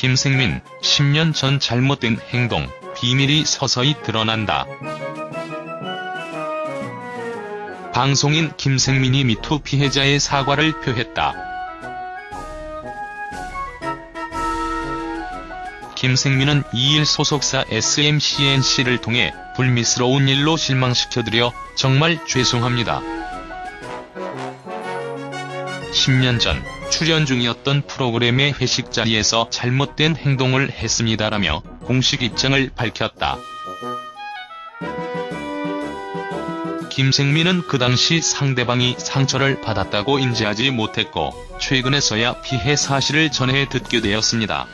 김생민, 10년 전 잘못된 행동, 비밀이 서서히 드러난다. 방송인 김생민이 미투 피해자의 사과를 표했다. 김생민은 2일 소속사 SMCNC를 통해 불미스러운 일로 실망시켜드려 정말 죄송합니다. 10년 전 출연 중이었던 프로그램의 회식 자리에서 잘못된 행동을 했습니다라며 공식 입장을 밝혔다. 김생민은 그 당시 상대방이 상처를 받았다고 인지하지 못했고 최근에서야 피해 사실을 전해 듣게 되었습니다.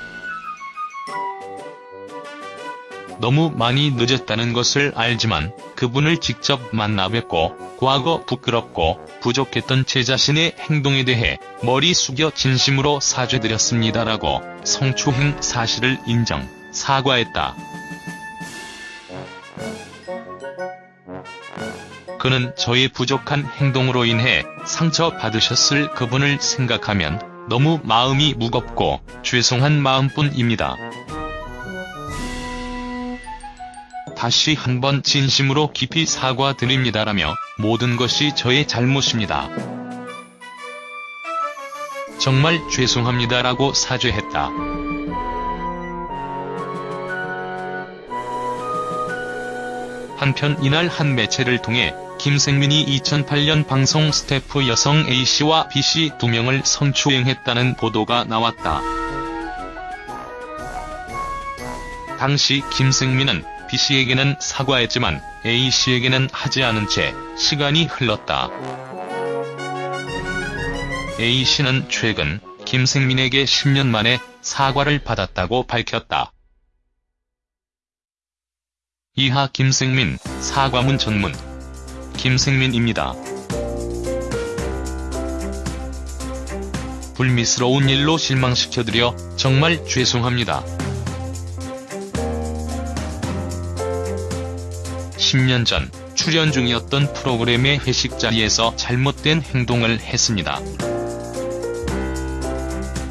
너무 많이 늦었다는 것을 알지만 그분을 직접 만나 뵙고 과거 부끄럽고 부족했던 제 자신의 행동에 대해 머리 숙여 진심으로 사죄드렸습니다라고 성추행 사실을 인정, 사과했다. 그는 저의 부족한 행동으로 인해 상처받으셨을 그분을 생각하면 너무 마음이 무겁고 죄송한 마음뿐입니다. 다시 한번 진심으로 깊이 사과드립니다라며 모든 것이 저의 잘못입니다. 정말 죄송합니다라고 사죄했다. 한편 이날 한 매체를 통해 김생민이 2008년 방송 스태프 여성 A씨와 B씨 두 명을 성추행했다는 보도가 나왔다. 당시 김생민은 B씨에게는 사과했지만 A씨에게는 하지 않은 채 시간이 흘렀다. A씨는 최근 김생민에게 10년 만에 사과를 받았다고 밝혔다. 이하 김생민, 사과문 전문. 김생민입니다. 불미스러운 일로 실망시켜드려 정말 죄송합니다. 10년 전 출연 중이었던 프로그램의 회식 자리에서 잘못된 행동을 했습니다.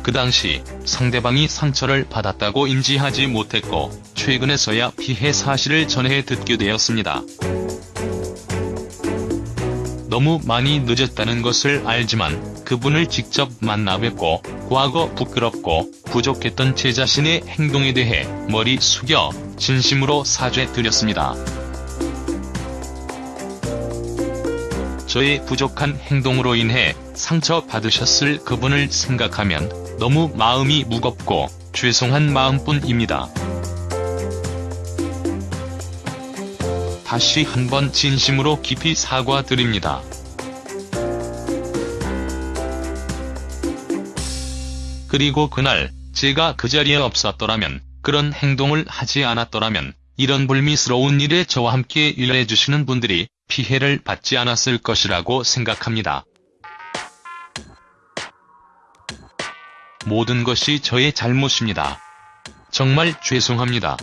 그 당시 상대방이 상처를 받았다고 인지하지 못했고 최근에서야 피해 사실을 전해 듣게 되었습니다. 너무 많이 늦었다는 것을 알지만 그분을 직접 만나 뵙고 과거 부끄럽고 부족했던 제 자신의 행동에 대해 머리 숙여 진심으로 사죄드렸습니다. 저의 부족한 행동으로 인해 상처받으셨을 그분을 생각하면 너무 마음이 무겁고 죄송한 마음뿐입니다. 다시 한번 진심으로 깊이 사과드립니다. 그리고 그날 제가 그 자리에 없었더라면 그런 행동을 하지 않았더라면 이런 불미스러운 일에 저와 함께 일해주시는 분들이 피해를 받지 않았을 것이라고 생각합니다. 모든 것이 저의 잘못입니다. 정말 죄송합니다.